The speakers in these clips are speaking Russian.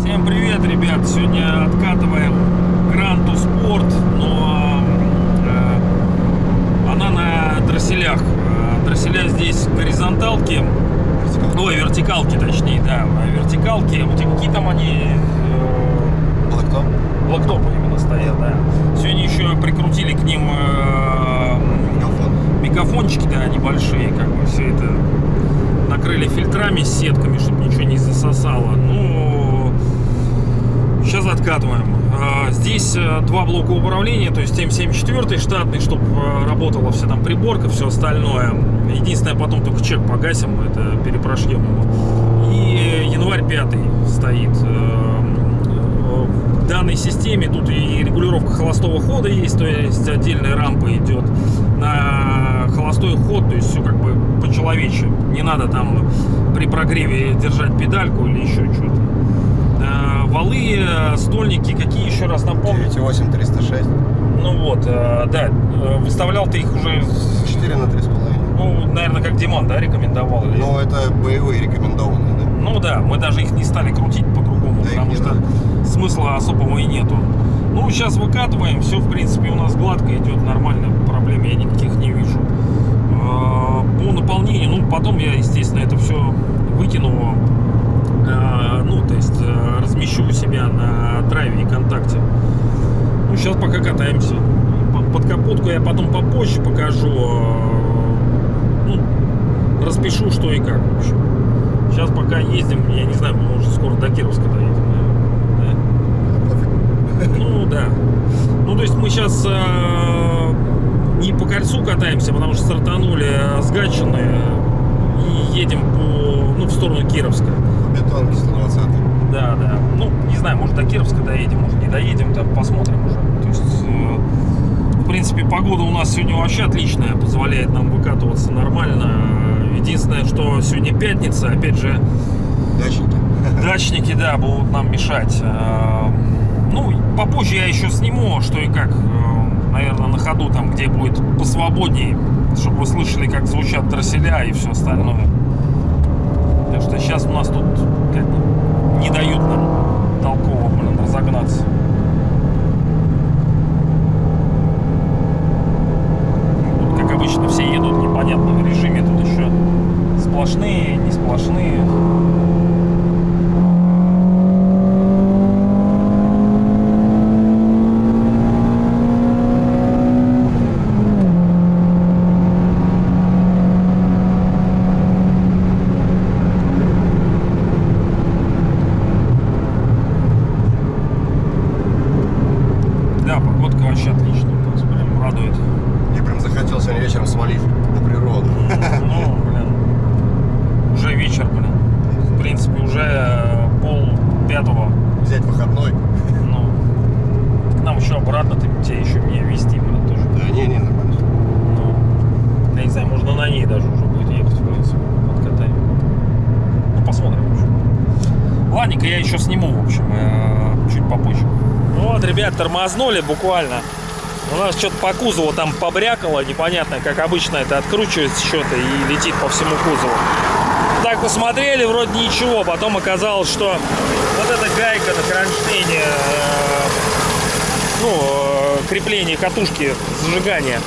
Всем привет, ребят! Сегодня откатываем Гранту Спорт, но э, она на дросселях. Э, Дросселя здесь горизонталки, ой, вертикалки точнее, да, вертикалки. У тебя какие там они? Э, Блэктоп? Блоктопы именно стоят, да. Сегодня еще прикрутили к ним э, Мегафон. мегафончики, да, небольшие, как бы все это накрыли фильтрами с сетками, чтобы ничего не засосало. Ну, сейчас откатываем. А, Здесь э, два блока управления, то есть М74 штатный, чтобы работала вся там приборка, все остальное. Единственное, потом только чек погасим, это перепрошьем его. И январь 5 стоит. Данной системе тут и регулировка холостого хода есть, то есть отдельная рампа идет на холостой ход, то есть все как бы по-человечьи. Не надо там при прогреве держать педальку или еще что-то. Э, Валы, э, стольники, какие еще раз напомню? 9,8 306. Ну вот, э, да, выставлял ты их уже, 4 на 3,5. Ну, наверное, как Диман, да, рекомендовал? Или... Ну, это боевые рекомендованные, да? Ну да, мы даже их не стали крутить по-другому, Да, потому что надо. смысла особого и нету. Ну, сейчас выкатываем, все, в принципе, у нас гладко идет, нормально, проблем я никаких не вижу. Э, По наполнению, ну, потом я, естественно, это все выкину, э, ну, то есть э, размещу у себя на драйве и контакте. Ну, сейчас пока катаемся. По- Под капотку я потом попозже покажу, ну, распишу, что и как, в общем. Сейчас пока ездим, я не знаю, мы уже скоро до Кировска доедем, наверное. Да? Ну да. Ну то есть мы сейчас не по кольцу катаемся, потому что стартанули а с Гатчины и едем по, ну, в сторону Кировска. Бетонки 120. Да, да. Ну, не знаю, может до Кировска доедем, может не доедем, там посмотрим уже. То есть, э, принципе, погода у нас сегодня вообще отличная, позволяет нам выкатываться нормально. Единственное, что сегодня пятница, опять же, Дачники. Дачники, да, будут нам мешать. Э, Ну, попозже я еще сниму, что и как, э, наверное, на ходу, там, где будет посвободнее, чтобы вы слышали, как звучат траселя и все остальное. Потому что сейчас у нас тут как бы не дают нам толково, блин, разогнаться. Тут, как обычно, все едут в непонятном режиме, тут еще сплошные, не сплошные. Да, погодка вообще отличная, то есть прям радует. Мне прям захотелось сегодня вечером свалить на природу. Ну, блин, уже вечер, блин. В принципе, уже э, пол пятого. Взять выходной. Ну, к нам еще обратно, ты, тебе еще меня вести, блин, тоже. Да не, не, нормально. Ну, я не знаю, можно на ней даже уже будет ехать, в принципе, откатаем. Ну, посмотрим, в общем. Ладненько, я еще сниму, в общем, э, чуть попозже. Ну Вот, ребят, тормознули буквально. У нас что-то по кузову там побрякало, непонятно, как обычно это откручивается что-то и летит по всему кузову. Так посмотрели, вроде ничего, потом оказалось, что вот эта гайка на кронштейне, э, ну, э, крепление катушки зажигания,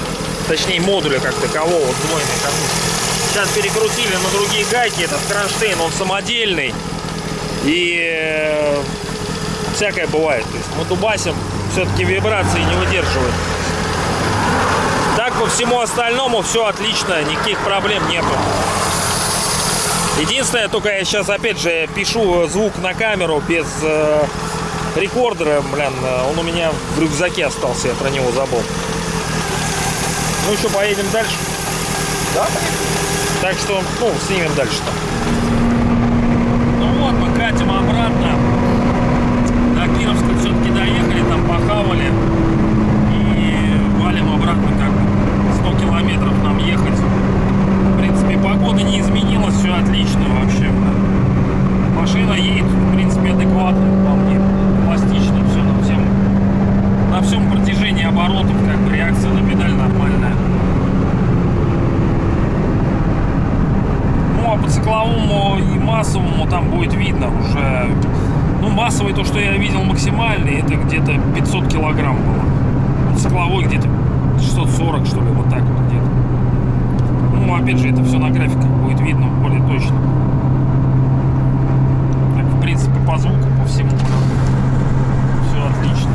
точнее модуля как такового, сдвоенной катушки. Сейчас перекрутили на другие гайки, этот кронштейн, он самодельный. И э, всякое бывает. То есть мы дубасим, все-таки вибрации не выдерживает. Так по всему остальному все отлично, никаких проблем нету. Единственное, только я сейчас опять же пишу звук на камеру без э, рекордера, блин, э, он у меня в рюкзаке остался, я про него забыл. Ну еще поедем дальше. Да? Так что, ну, снимем дальше там. Ну вот, мы катим обратно. До Кировска все-таки доехали, там похавали. И валим обратно как 100 километров нам ехать. В принципе, погода не изменилась, все отлично вообще. Машина едет, в принципе, адекватно, вполне пластично, все на всем, на всем протяжении оборотов, как бы реакция на педаль нормальная. Массовому там будет видно уже. Ну, массовый, то, что я видел максимальный, это где-то 500 килограмм было. Цикловой где-то 640, что ли, вот так вот где-то. Ну, опять же, это все на графиках будет видно более точно. Так, в принципе, по звуку, по всему. Все отлично.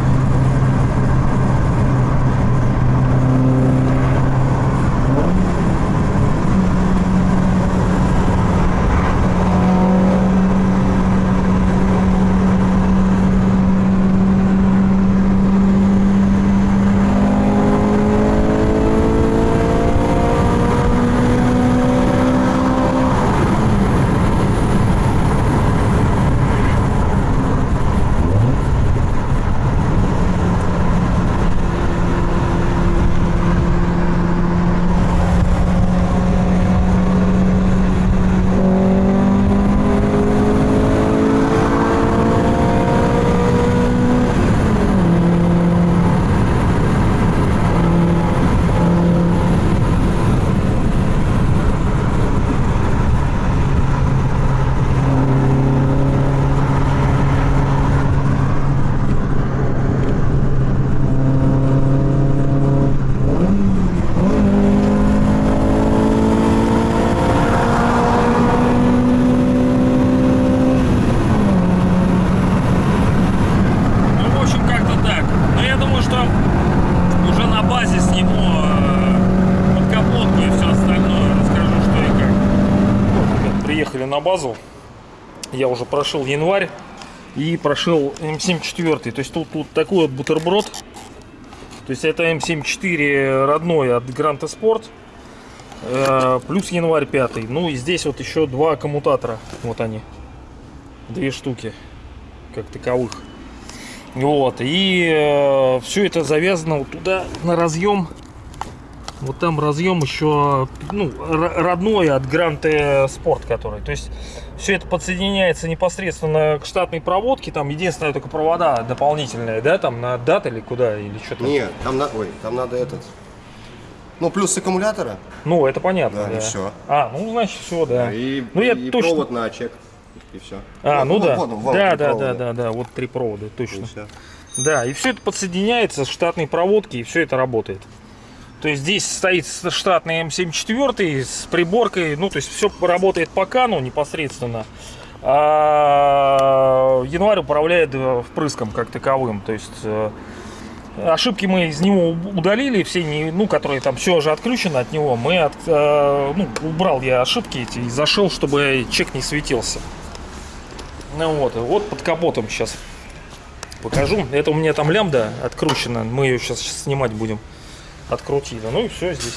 Ну, в общем, как-то так. Но я думаю, что уже на базе сниму э, подкапотку и все остальное. Расскажу, что и как. Вот, ребят, базу. Я уже прошел январь и прошел М74. То есть тут, тут такой вот бутерброд. То есть это М74 родной от Гранта Спорт. Э, плюс январь 5. Ну и здесь вот еще два коммутатора. Вот они. Две штуки. Как таковых. Вот, и все это завязано вот туда на разъем. Вот там разъем еще, ну, родной от Гранте Спорт, который. То есть все это подсоединяется непосредственно к штатной проводке. Там единственное только провода дополнительные, да, там на дат или куда, или что-то. Нет, там, на... Ой, там надо этот. Ну, плюс аккумулятора. Ну, это понятно. Да, и да. всё. А, ну, значит, все, да. И, ну, я и точно. провод на чек. И все. А, ну, да. Вот, он, вон, да, три да, провода. да, да, да, вот три провода, И точно. всё. Да, и все это подсоединяется с штатной проводки, и все это работает. То есть здесь стоит штатный М74 с приборкой, ну то есть все работает по кану непосредственно. А январь управляет э, впрыском как таковым. То есть э, ошибки мы из него удалили, все, не, ну, которые там все уже отключено от него. Мы от, э, ну, убрал я ошибки эти и зашел, чтобы чек не светился. Ну вот, вот под капотом сейчас покажу. Это у меня там лямбда откручена. Мы ее сейчас снимать будем. Открутили. Ну и все здесь.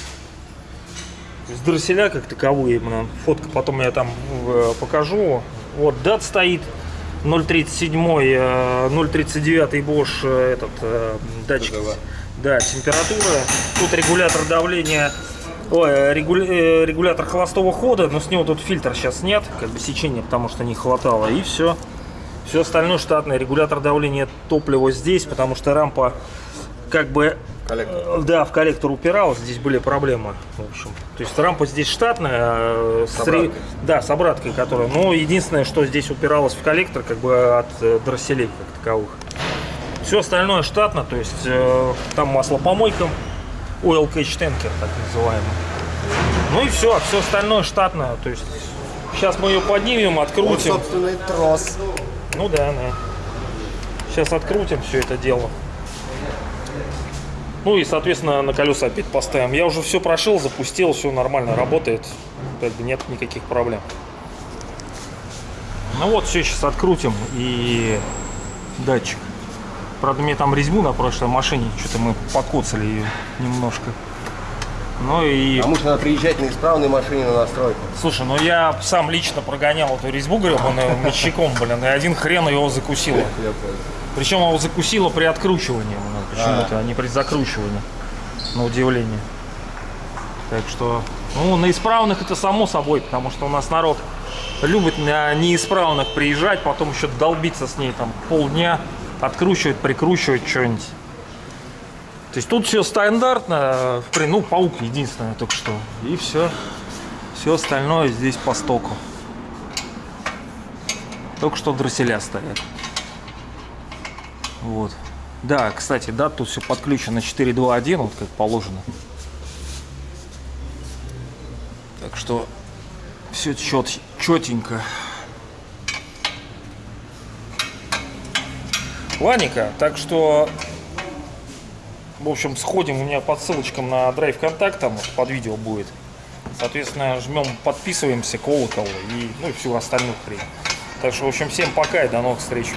То есть дросселя как таковые. блин. Фотка потом я там э, покажу. Вот дат стоит. 037, э, 039 Bosch э, этот э, датчик. ТТВ. Да, температура. Тут регулятор давления. Ой, э, регуля- э, регулятор холостого хода, но с него тут фильтр сейчас нет, как бы сечения, потому что не хватало, и все. Все остальное штатное. Регулятор давления топлива здесь, потому что рампа как бы Коллектор. э, да, в коллектор упиралась, здесь были проблемы, в общем. То есть рампа здесь штатная, э, с, ре- обраткой. да, с обраткой, которая. Но единственное, что здесь упиралось в коллектор, как бы от э, дросселей как таковых. Все остальное штатно, то есть э, там маслопомойка, oil catch tanker, так называемый. Ну и все, все остальное штатно, то есть сейчас мы ее поднимем, Вот, открутим. собственный трос. Ну да, да. Сейчас открутим все это дело. Ну и, соответственно, на колеса опять поставим. Я уже все прошил, запустил, все нормально работает. Как бы нет никаких проблем. Ну вот, все сейчас открутим и датчик. Правда, мне там резьбу на прошлой машине, что-то мы покоцали ее немножко. Ну и... А может надо приезжать на исправной машине на настройку. Слушай, ну я сам лично прогонял эту резьбу гребаную мечником, блин, и один хрен его закусило. Причем его закусило при откручивании, блин, почему-то, а не при закручивании. На удивление. Так что, ну, на исправных это само собой, потому что у нас народ любит на неисправных приезжать, потом еще долбиться с ней там полдня, откручивать, прикручивать что-нибудь. То есть тут все стандартно, при- ну, паук единственное только что. И все. Все остальное здесь по стоку. Только что дросселя стоят. Вот. Да, кстати, да, тут все подключено 4.2.1, вот как положено. Так что все чет, четенько. Ладненько, так что, в общем, сходим у меня по ссылочкам на драйв контакт, там под видео будет. Соответственно, жмем, подписываемся, колокол и, ну, и всю остальную хрень. Так что, в общем, всем пока и до новых встреч.